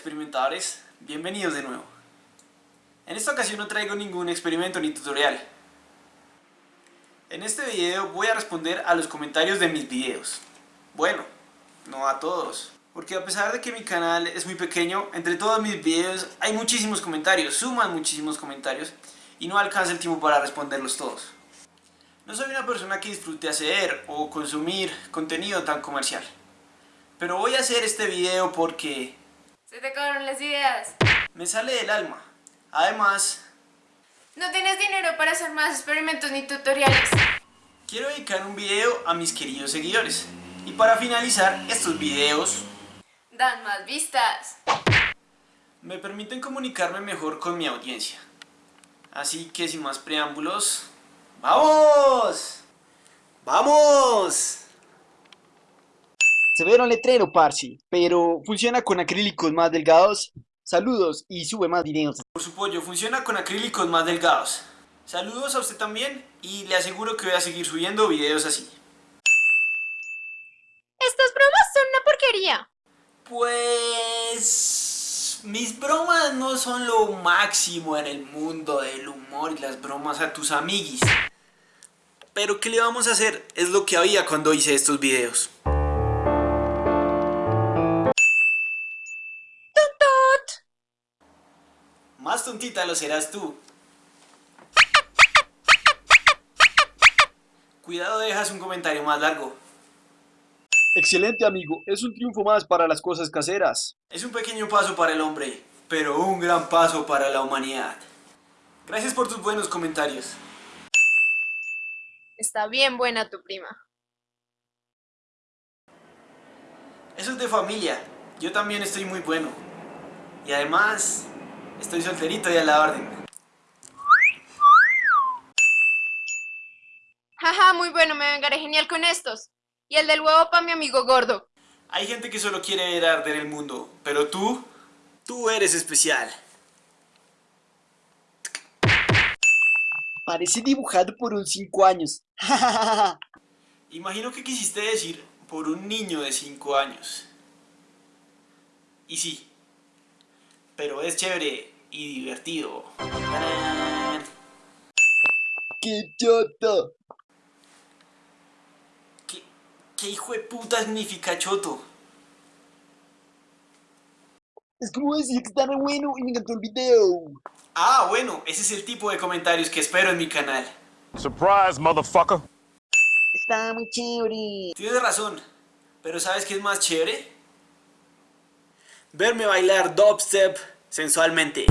experimentadores, bienvenidos de nuevo. En esta ocasión no traigo ningún experimento ni tutorial. En este video voy a responder a los comentarios de mis videos. Bueno, no a todos. Porque a pesar de que mi canal es muy pequeño, entre todos mis videos hay muchísimos comentarios, suman muchísimos comentarios y no alcanza el tiempo para responderlos todos. No soy una persona que disfrute hacer o consumir contenido tan comercial. Pero voy a hacer este video porque... Se te acabaron las ideas. Me sale del alma. Además... No tienes dinero para hacer más experimentos ni tutoriales. Quiero dedicar un video a mis queridos seguidores. Y para finalizar, estos videos... Dan más vistas. Me permiten comunicarme mejor con mi audiencia. Así que sin más preámbulos... ¡Vamos! ¡Vamos! Se ve un letrero, Parsi, pero funciona con acrílicos más delgados. Saludos y sube más videos. Por su pollo, funciona con acrílicos más delgados. Saludos a usted también y le aseguro que voy a seguir subiendo videos así. Estas bromas son una porquería. Pues... Mis bromas no son lo máximo en el mundo del humor y las bromas a tus amiguis. Pero ¿qué le vamos a hacer? Es lo que había cuando hice estos videos. Más tontita lo serás tú. Cuidado dejas un comentario más largo. Excelente amigo, es un triunfo más para las cosas caseras. Es un pequeño paso para el hombre, pero un gran paso para la humanidad. Gracias por tus buenos comentarios. Está bien buena tu prima. Eso es de familia. Yo también estoy muy bueno. Y además, Estoy solterito y a la orden. Jaja, muy bueno, me vengaré genial con estos. Y el del huevo para mi amigo gordo. Hay gente que solo quiere ver arder el mundo, pero tú, tú eres especial. Parece dibujado por un 5 años. Imagino que quisiste decir por un niño de 5 años. Y sí, pero es chévere y divertido. ¡Qué choto! ¿Qué, ¿Qué hijo de puta significa choto? Es como decir que está re bueno y me encantó el video. Ah, bueno, ese es el tipo de comentarios que espero en mi canal. Surprise, motherfucker. Está muy chévere. Tienes razón, pero ¿sabes qué es más chévere? Verme bailar dubstep sensualmente.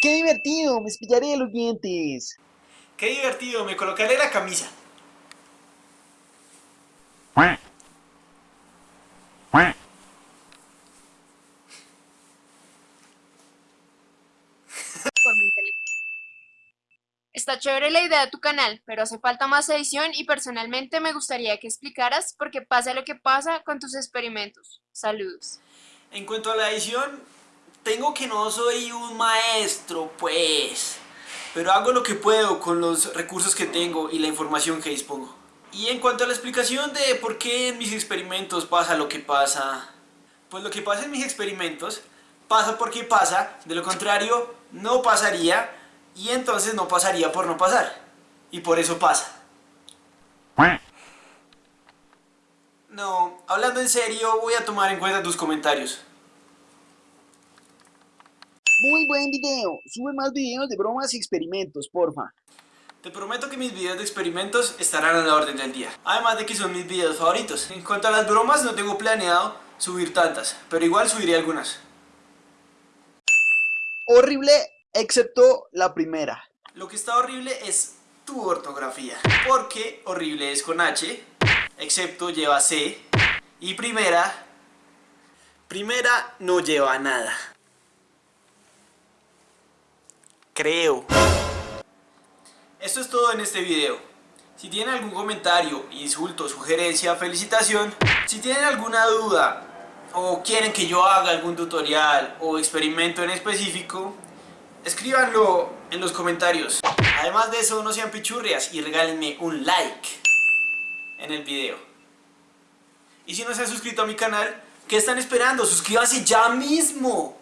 ¡Qué divertido! Me espillaré los dientes. ¡Qué divertido! Me colocaré la camisa. Está chévere la idea de tu canal, pero hace falta más edición y personalmente me gustaría que explicaras por qué pasa lo que pasa con tus experimentos. Saludos. En cuanto a la edición, tengo que no soy un maestro, pues. Pero hago lo que puedo con los recursos que tengo y la información que dispongo. Y en cuanto a la explicación de por qué en mis experimentos pasa lo que pasa... Pues lo que pasa en mis experimentos pasa porque pasa, de lo contrario no pasaría y entonces no pasaría por no pasar. Y por eso pasa. No, hablando en serio, voy a tomar en cuenta tus comentarios. Muy buen video. Sube más videos de bromas y experimentos, porfa. Te prometo que mis videos de experimentos estarán a la orden del día. Además de que son mis videos favoritos. En cuanto a las bromas, no tengo planeado subir tantas, pero igual subiré algunas. Horrible excepto la primera. Lo que está horrible es tu ortografía, porque horrible es con H, excepto lleva C, y primera, primera no lleva nada. Creo. Esto es todo en este video. Si tienen algún comentario, insulto, sugerencia, felicitación, si tienen alguna duda o quieren que yo haga algún tutorial o experimento en específico, Escríbanlo en los comentarios. Además de eso, no sean pichurrias y regálenme un like en el video. Y si no se han suscrito a mi canal, ¿qué están esperando? Suscríbanse ya mismo.